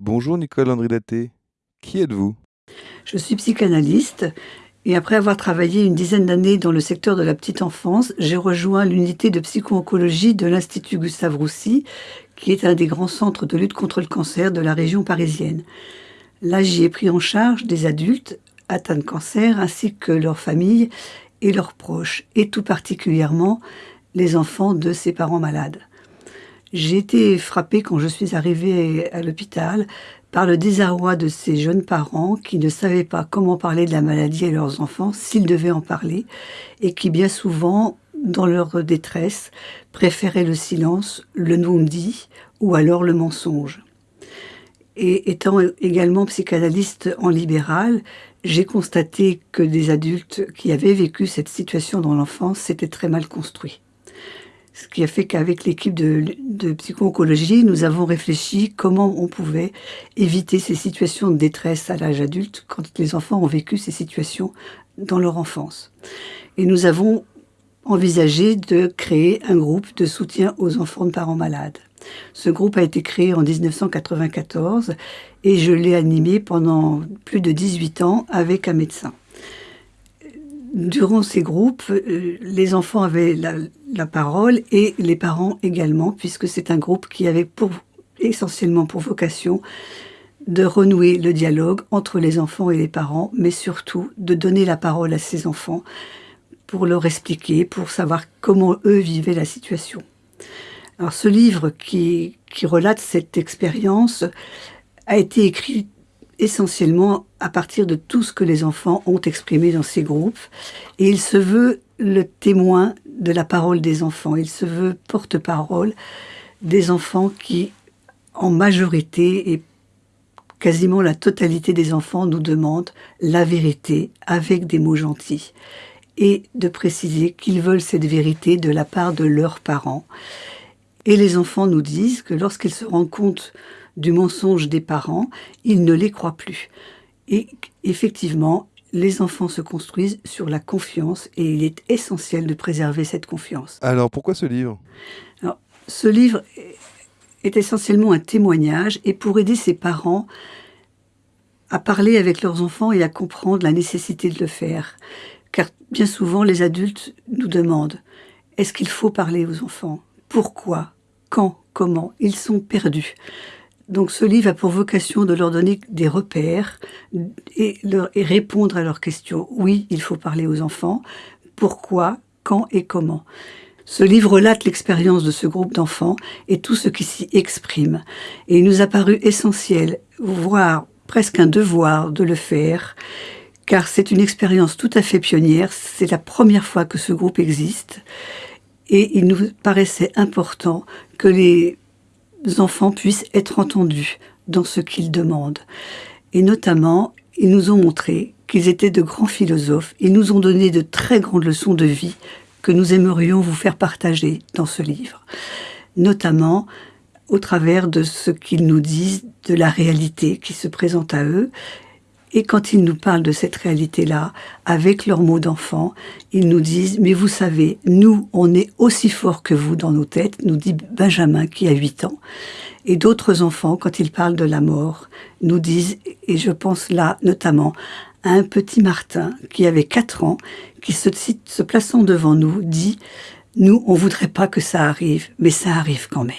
Bonjour Nicole Andridaté. Qui êtes-vous? Je suis psychanalyste et après avoir travaillé une dizaine d'années dans le secteur de la petite enfance, j'ai rejoint l'unité de psycho-oncologie de l'Institut Gustave Roussy, qui est un des grands centres de lutte contre le cancer de la région parisienne. Là, j'y ai pris en charge des adultes atteints de cancer ainsi que leurs familles et leurs proches, et tout particulièrement les enfants de ces parents malades. J'ai été frappée quand je suis arrivée à l'hôpital par le désarroi de ces jeunes parents qui ne savaient pas comment parler de la maladie à leurs enfants s'ils devaient en parler et qui bien souvent, dans leur détresse, préféraient le silence, le non-dit ou alors le mensonge. Et étant également psychanalyste en libéral, j'ai constaté que des adultes qui avaient vécu cette situation dans l'enfance s'étaient très mal construits. Ce qui a fait qu'avec l'équipe de, psycho-oncologie, nous avons réfléchi comment on pouvait éviter ces situations de détresse à l'âge adulte quand les enfants ont vécu ces situations dans leur enfance. Et nous avons envisagé de créer un groupe de soutien aux enfants de parents malades. Ce groupe a été créé en 1994 et je l'ai animé pendant plus de 18 ans avec un médecin durant ces groupes, euh, les enfants avaient la, parole et les parents également, puisque c'est un groupe qui avait pour, essentiellement pour vocation de renouer le dialogue entre les enfants et les parents, mais surtout de donner la parole à ces enfants pour leur expliquer, pour savoir comment eux vivaient la situation. Alors ce livre qui, qui relate cette expérience a été écrit essentiellement à partir de tout ce que les enfants ont exprimé dans ces groupes. Et il se veut le témoin de la parole des enfants. Il se veut porte-parole des enfants qui, en majorité et quasiment la totalité des enfants, nous demandent la vérité avec des mots gentils. Et de préciser qu'ils veulent cette vérité de la part de leurs parents. Et les enfants nous disent que lorsqu'ils se rendent compte du mensonge des parents, ils ne les croient plus. Et effectivement, les enfants se construisent sur la confiance et il est essentiel de préserver cette confiance. Alors pourquoi ce livre? Alors, Ce livre est essentiellement un témoignage et pour aider ces parents à parler avec leurs enfants et à comprendre la nécessité de le faire. Car bien souvent, les adultes nous demandent est-ce qu'il faut parler aux enfants? Pourquoi? Quand? Comment? Ils sont perdus. Donc ce livre a pour vocation de leur donner des repères et, répondre à leurs questions. Oui, il faut parler aux enfants. Pourquoi, quand et comment? Ce livre relate l'expérience de ce groupe d'enfants et tout ce qui s'y exprime. Et il nous a paru essentiel, voire presque un devoir de le faire, car c'est une expérience tout à fait pionnière. C'est la première fois que ce groupe existe. Et il nous paraissait important que les enfants puissent être entendus dans ce qu'ils demandent. Et notamment, ils nous ont montré qu'ils étaient de grands philosophes. Ils nous ont donné de très grandes leçons de vie que nous aimerions vous faire partager dans ce livre. Notamment au travers de ce qu'ils nous disent de la réalité qui se présente à eux et quand ils nous parlent de cette réalité-là, avec leurs mots d'enfant, ils nous disent « Mais vous savez, nous, on est aussi forts que vous dans nos têtes », nous dit Benjamin qui a 8 ans. Et d'autres enfants, quand ils parlent de la mort, nous disent, et je pense là notamment à un petit Martin qui avait 4 ans, qui se, plaçant devant nous, dit « Nous, on voudrait pas que ça arrive, mais ça arrive quand même ».